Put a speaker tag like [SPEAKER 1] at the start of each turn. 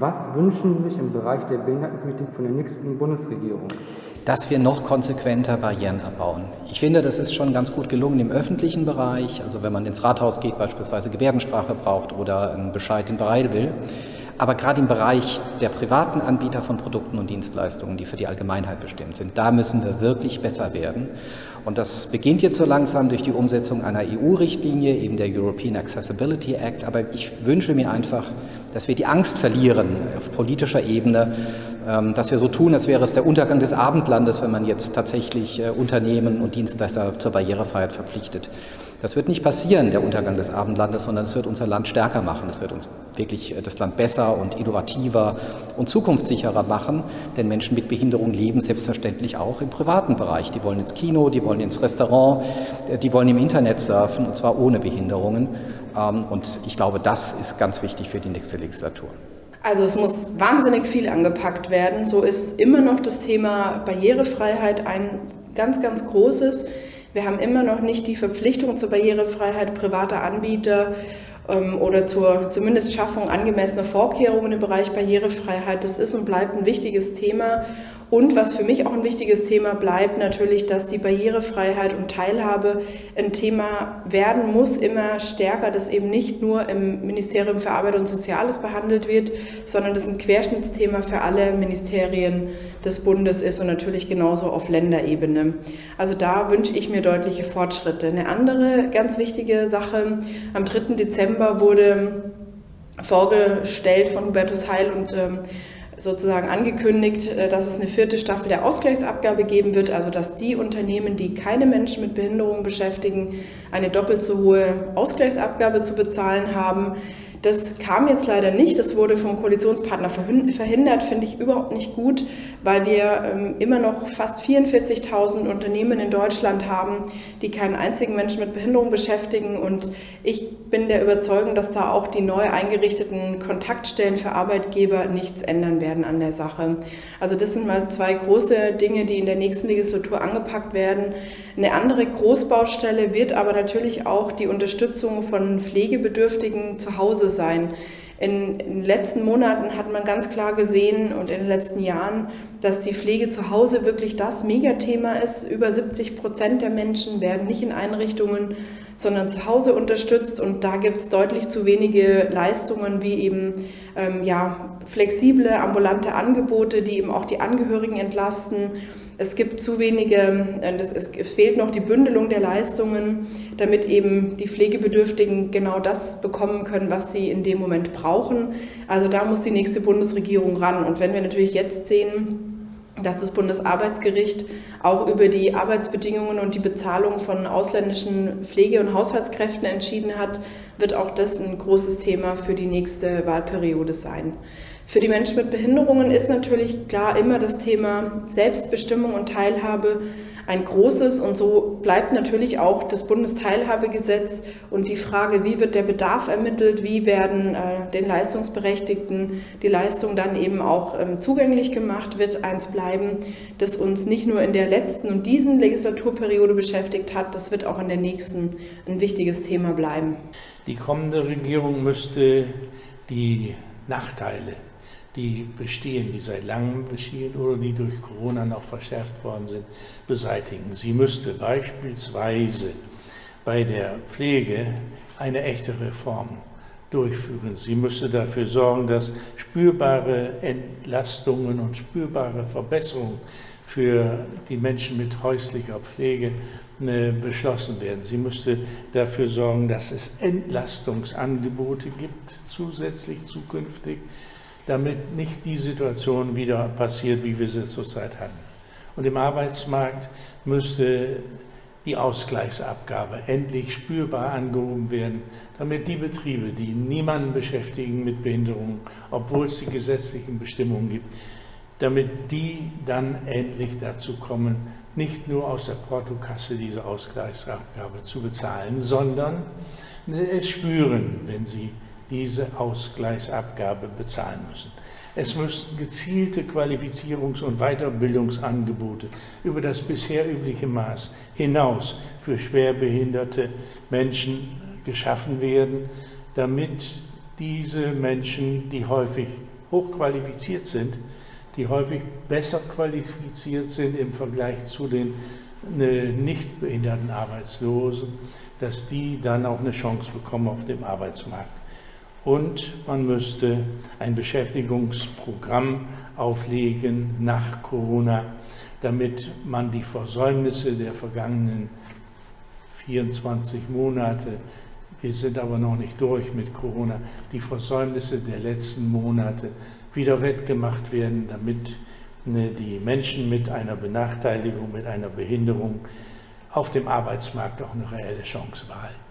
[SPEAKER 1] Was wünschen Sie sich im Bereich der Behindertenpolitik von der nächsten Bundesregierung?
[SPEAKER 2] dass wir noch konsequenter Barrieren abbauen. Ich finde, das ist schon ganz gut gelungen im öffentlichen Bereich, also wenn man ins Rathaus geht, beispielsweise Gebärdensprache braucht oder einen Bescheid in Bereil will. Aber gerade im Bereich der privaten Anbieter von Produkten und Dienstleistungen, die für die Allgemeinheit bestimmt sind, da müssen wir wirklich besser werden. Und das beginnt jetzt so langsam durch die Umsetzung einer EU-Richtlinie, eben der European Accessibility Act. Aber ich wünsche mir einfach, dass wir die Angst verlieren auf politischer Ebene, ähm, dass wir so tun, als wäre es der Untergang des Abendlandes, wenn man jetzt tatsächlich äh, Unternehmen und Dienstleister zur Barrierefreiheit verpflichtet. Das wird nicht passieren, der Untergang des Abendlandes, sondern es wird unser Land stärker machen. Es wird uns wirklich äh, das Land besser und innovativer und zukunftssicherer machen, denn Menschen mit Behinderung leben selbstverständlich auch im privaten Bereich. Die wollen ins Kino, die wollen ins Restaurant, äh, die wollen im Internet surfen und zwar ohne Behinderungen. Ähm, und ich glaube, das ist ganz wichtig für die nächste Legislatur.
[SPEAKER 3] Also es muss wahnsinnig viel angepackt werden. So ist immer noch das Thema Barrierefreiheit ein ganz, ganz großes. Wir haben immer noch nicht die Verpflichtung zur Barrierefreiheit privater Anbieter ähm, oder zur zumindest Schaffung angemessener Vorkehrungen im Bereich Barrierefreiheit. Das ist und bleibt ein wichtiges Thema. Und was für mich auch ein wichtiges Thema bleibt, natürlich, dass die Barrierefreiheit und Teilhabe ein Thema werden muss, immer stärker, dass eben nicht nur im Ministerium für Arbeit und Soziales behandelt wird, sondern das ein Querschnittsthema für alle Ministerien des Bundes ist und natürlich genauso auf Länderebene. Also da wünsche ich mir deutliche Fortschritte. Eine andere ganz wichtige Sache, am 3. Dezember wurde vorgestellt von Hubertus Heil und ähm, sozusagen angekündigt, äh, dass es eine vierte Staffel der Ausgleichsabgabe geben wird, also dass die Unternehmen, die keine Menschen mit Behinderung beschäftigen, eine doppelt so hohe Ausgleichsabgabe zu bezahlen haben. Das kam jetzt leider nicht, das wurde vom Koalitionspartner verhindert, finde ich überhaupt nicht gut, weil wir ähm, immer noch fast 44.000 Unternehmen in Deutschland haben, die keinen einzigen Menschen mit Behinderung beschäftigen und ich bin der Überzeugung, dass da auch die neu eingerichteten Kontaktstellen für Arbeitgeber nichts ändern werden an der Sache. Also das sind mal zwei große Dinge, die in der nächsten Legislatur angepackt werden. Eine andere Großbaustelle wird aber natürlich auch die Unterstützung von Pflegebedürftigen zu Hause sein. In, den letzten Monaten hat man ganz klar gesehen und in den letzten Jahren, dass die Pflege zu Hause wirklich das Megathema ist. Über 70 Prozent der Menschen werden nicht in Einrichtungen, sondern zu Hause unterstützt und da gibt es deutlich zu wenige Leistungen wie eben ähm, ja, flexible ambulante Angebote, die eben auch die Angehörigen entlasten es gibt zu wenige, äh, es fehlt noch die Bündelung der Leistungen, damit eben die Pflegebedürftigen genau das bekommen können, was sie in dem Moment brauchen. Also da muss die nächste Bundesregierung ran. Und wenn wir natürlich jetzt sehen, dass das Bundesarbeitsgericht auch über die Arbeitsbedingungen und die Bezahlung von ausländischen Pflege- und Haushaltskräften entschieden hat, wird auch das ein großes Thema für die nächste Wahlperiode sein. Für die Menschen mit Behinderungen ist natürlich klar immer das Thema Selbstbestimmung und Teilhabe ein großes und so bleibt natürlich auch das Bundesteilhabegesetz und die Frage, wie wird der Bedarf ermittelt, wie werden äh, den Leistungsberechtigten die Leistung dann eben auch ähm, zugänglich gemacht, wird eins bleiben, das uns nicht nur in der letzten und diesen Legislaturperiode beschäftigt hat, das wird auch in der nächsten ein wichtiges Thema bleiben.
[SPEAKER 4] Die kommende Regierung müsste die Nachteile die bestehen, die seit langem bestehen oder die durch Corona noch verschärft worden sind, beseitigen. Sie müsste beispielsweise bei der Pflege eine echte Reform durchführen. Sie müsste dafür sorgen, dass spürbare Entlastungen und spürbare Verbesserungen für die Menschen mit häuslicher Pflege äh, beschlossen werden. Sie müsste dafür sorgen, dass es Entlastungsangebote gibt, zusätzlich zukünftig, damit nicht die Situation wieder passiert, wie wir sie zurzeit hatten. Und im Arbeitsmarkt müsste die Ausgleichsabgabe endlich spürbar angehoben werden, damit die Betriebe, die niemanden beschäftigen mit Behinderungen, obwohl es die gesetzlichen Bestimmungen gibt, damit die dann endlich dazu kommen, nicht nur aus der Portokasse diese Ausgleichsabgabe zu bezahlen, sondern es spüren, wenn sie diese Ausgleichsabgabe bezahlen müssen. Es müssen gezielte Qualifizierungs- und Weiterbildungsangebote über das bisher übliche Maß hinaus für schwerbehinderte Menschen geschaffen werden, damit diese Menschen, die häufig hochqualifiziert sind, die häufig besser qualifiziert sind im Vergleich zu den äh, nicht behinderten Arbeitslosen, dass die dann auch eine Chance bekommen auf dem Arbeitsmarkt. Und man müsste ein Beschäftigungsprogramm auflegen nach Corona, damit man die Versäumnisse der vergangenen 24 Monate, wir sind aber noch nicht durch mit Corona, die Versäumnisse der letzten Monate wieder wettgemacht werden, damit ne, die Menschen mit einer Benachteiligung, mit einer Behinderung auf dem Arbeitsmarkt auch eine reelle Chance behalten.